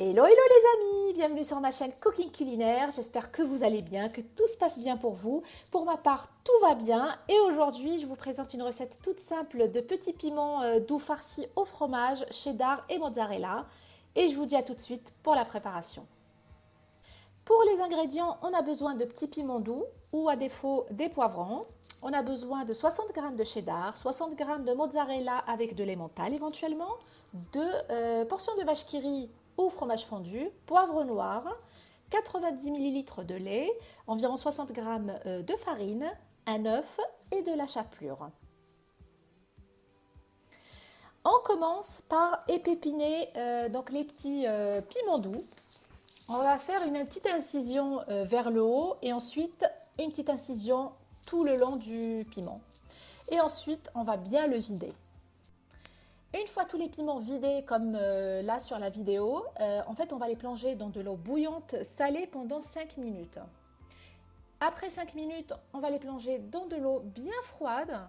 Hello, hello les amis Bienvenue sur ma chaîne Cooking Culinaire. J'espère que vous allez bien, que tout se passe bien pour vous. Pour ma part, tout va bien. Et aujourd'hui, je vous présente une recette toute simple de petits piments euh, doux farcis au fromage, cheddar et mozzarella. Et je vous dis à tout de suite pour la préparation. Pour les ingrédients, on a besoin de petits piments doux ou à défaut des poivrons. On a besoin de 60 g de cheddar, 60 g de mozzarella avec de l'emmental éventuellement, deux euh, portions de vache qui rit ou fromage fondu, poivre noir, 90 ml de lait, environ 60 g euh, de farine, un œuf et de la chapelure. On commence par épépiner euh, donc les petits euh, piments doux. On va faire une petite incision vers le haut et ensuite une petite incision tout le long du piment. Et ensuite, on va bien le vider. Une fois tous les piments vidés comme euh, là sur la vidéo, euh, en fait on va les plonger dans de l'eau bouillante salée pendant 5 minutes. Après 5 minutes, on va les plonger dans de l'eau bien froide,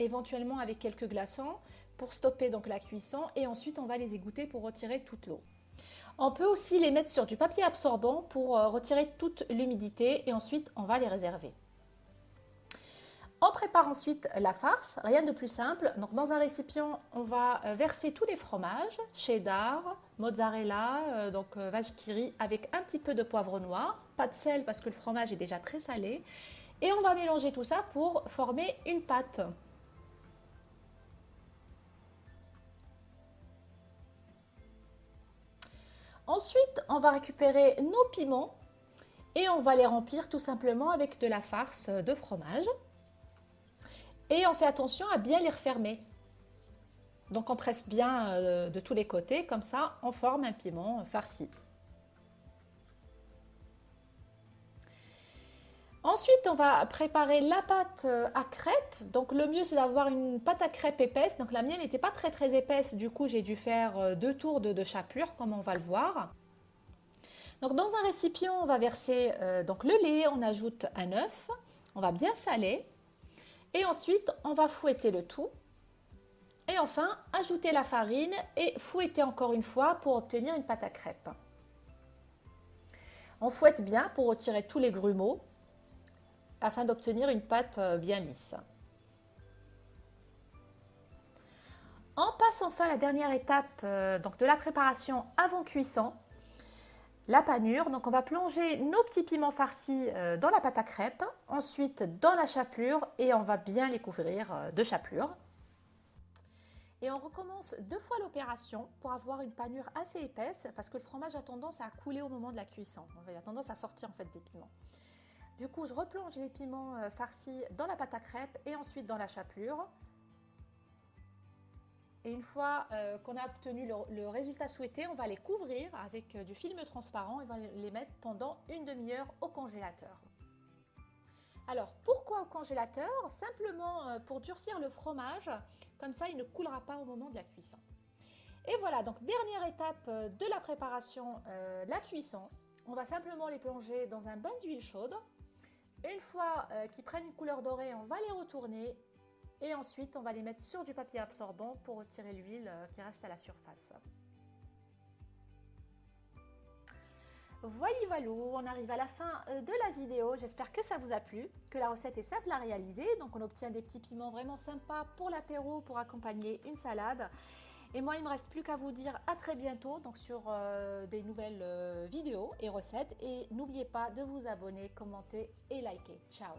éventuellement avec quelques glaçons pour stopper donc la cuisson et ensuite on va les égoutter pour retirer toute l'eau. On peut aussi les mettre sur du papier absorbant pour euh, retirer toute l'humidité et ensuite on va les réserver. On prépare ensuite la farce, rien de plus simple. Dans un récipient, on va euh, verser tous les fromages, cheddar, mozzarella, euh, donc euh, vache qui avec un petit peu de poivre noir, pas de sel parce que le fromage est déjà très salé. Et on va mélanger tout ça pour former une pâte. Ensuite, on va récupérer nos piments et on va les remplir tout simplement avec de la farce de fromage. Et on fait attention à bien les refermer. Donc on presse bien euh, de tous les côtés, comme ça on forme un piment farci. Ensuite, on va préparer la pâte euh, à crêpes. Donc le mieux c'est d'avoir une pâte à crêpes épaisse. Donc la mienne n'était pas très très épaisse, du coup j'ai dû faire euh, deux tours de, chapelure comme on va le voir. Donc dans un récipient, on va verser donc le lait, on ajoute un œuf, on va bien saler. Et ensuite, on va fouetter le tout. Et enfin, ajouter la farine et fouetter encore une fois pour obtenir une pâte à crêpes. On fouette bien pour retirer tous les grumeaux afin d'obtenir une pâte euh, bien lisse. On passe enfin à la dernière étape euh, donc de la préparation avant cuisson la panure. Donc on va plonger nos petits piments farcis euh, dans la pâte à crêpes, ensuite dans la chapelure et on va bien les couvrir euh, de chapelure. Et on recommence deux fois l'opération pour avoir une panure assez épaisse parce que le fromage a tendance à couler au moment de la cuisson. Il a tendance à sortir en fait des piments. Du coup, je replonge les piments euh, farcis dans la pâte à crêpes et ensuite dans la chapelure. Et une fois euh, qu'on a obtenu le, résultat souhaité, on va les couvrir avec euh, du film transparent et on va les mettre pendant une demi-heure au congélateur. Alors, pourquoi au congélateur? Simplement euh, pour durcir le fromage, comme ça il ne coulera pas au moment de la cuisson. Et voilà, donc dernière étape de la préparation, la cuisson. On va simplement les plonger dans un bain d'huile chaude. Une fois qu'ils prennent une couleur dorée, on va les retourner et ensuite, on va les mettre sur du papier absorbant pour retirer l'huile euh, qui reste à la surface. Voilà, voilà, on arrive à la fin euh, de la vidéo. J'espère que ça vous a plu, que la recette est simple à réaliser. Donc, on obtient des petits piments vraiment sympas pour l'apéro, pour accompagner une salade. Et moi, il me reste plus qu'à vous dire à très bientôt donc sur euh, des nouvelles vidéos et recettes. Et n'oubliez pas de vous abonner, commenter et liker. Ciao